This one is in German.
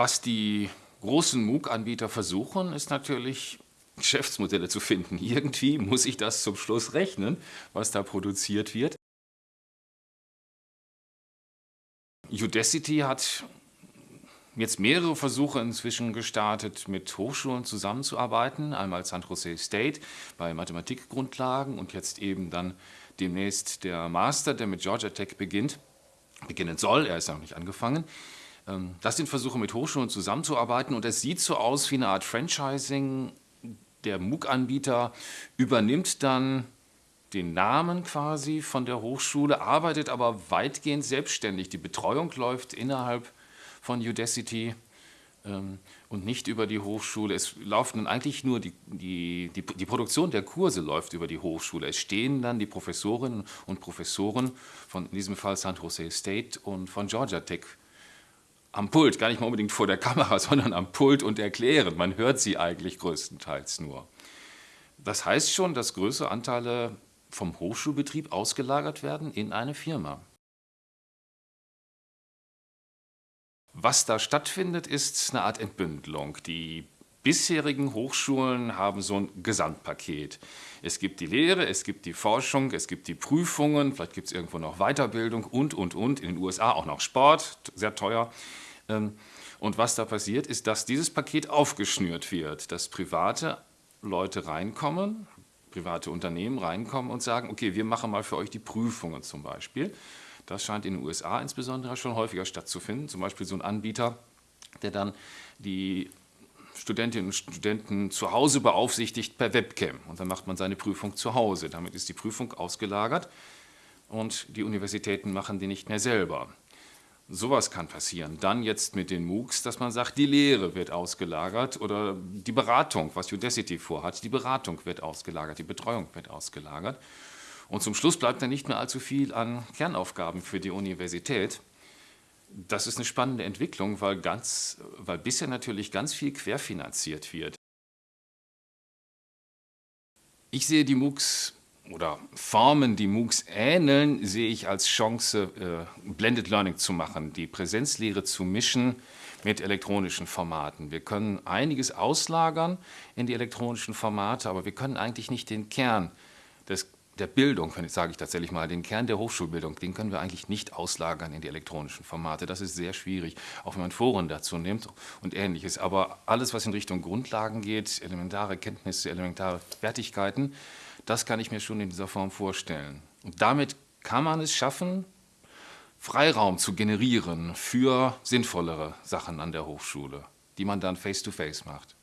Was die großen MOOC-Anbieter versuchen, ist natürlich Geschäftsmodelle zu finden. Irgendwie muss ich das zum Schluss rechnen, was da produziert wird. Udacity hat jetzt mehrere Versuche inzwischen gestartet, mit Hochschulen zusammenzuarbeiten. Einmal San Jose State bei Mathematikgrundlagen und jetzt eben dann demnächst der Master, der mit Georgia Tech beginnt, beginnen soll. Er ist noch nicht angefangen. Ähm, das sind Versuche, mit Hochschulen zusammenzuarbeiten und es sieht so aus wie eine Art Franchising. Der MOOC-Anbieter übernimmt dann den Namen quasi von der Hochschule, arbeitet aber weitgehend selbstständig. Die Betreuung läuft innerhalb von Udacity ähm, und nicht über die Hochschule. Es laufen eigentlich nur die, die, die, die, Produktion der Kurse läuft über die Hochschule. Es stehen dann die Professorinnen und Professoren von in diesem Fall San Jose State und von Georgia Tech am Pult, gar nicht mal unbedingt vor der Kamera, sondern am Pult und erklären. Man hört sie eigentlich größtenteils nur. Das heißt schon, dass größere Anteile vom Hochschulbetrieb ausgelagert werden in eine Firma. Was da stattfindet, ist eine Art Entbündelung. Die bisherigen Hochschulen haben so ein Gesamtpaket. Es gibt die Lehre, es gibt die Forschung, es gibt die Prüfungen, vielleicht gibt es irgendwo noch Weiterbildung und, und, und. In den USA auch noch Sport, sehr teuer. Ähm, und was da passiert, ist, dass dieses Paket aufgeschnürt wird, dass private Leute reinkommen, private Unternehmen reinkommen und sagen, okay, wir machen mal für euch die Prüfungen zum Beispiel. Das scheint in den USA insbesondere schon häufiger stattzufinden. Zum Beispiel so ein Anbieter, der dann die Studentinnen und Studenten zu Hause beaufsichtigt per Webcam. Und dann macht man seine Prüfung zu Hause. Damit ist die Prüfung ausgelagert und die Universitäten machen die nicht mehr selber. Sowas kann passieren. Dann jetzt mit den MOOCs, dass man sagt, die Lehre wird ausgelagert oder die Beratung, was Udacity vorhat, die Beratung wird ausgelagert, die Betreuung wird ausgelagert. Und zum Schluss bleibt dann nicht mehr allzu viel an Kernaufgaben für die Universität. Das ist eine spannende Entwicklung, weil, ganz, weil bisher natürlich ganz viel querfinanziert wird. Ich sehe die MOOCs oder Formen, die MOOCs ähneln, sehe ich als Chance, äh, Blended Learning zu machen, die Präsenzlehre zu mischen mit elektronischen Formaten. Wir können einiges auslagern in die elektronischen Formate, aber wir können eigentlich nicht den Kern des der Bildung, sage ich tatsächlich mal, den Kern der Hochschulbildung, den können wir eigentlich nicht auslagern in die elektronischen Formate. Das ist sehr schwierig, auch wenn man Foren dazu nimmt und ähnliches. Aber alles, was in Richtung Grundlagen geht, elementare Kenntnisse, elementare Fertigkeiten, das kann ich mir schon in dieser Form vorstellen. Und damit kann man es schaffen, Freiraum zu generieren für sinnvollere Sachen an der Hochschule, die man dann face-to-face -face macht.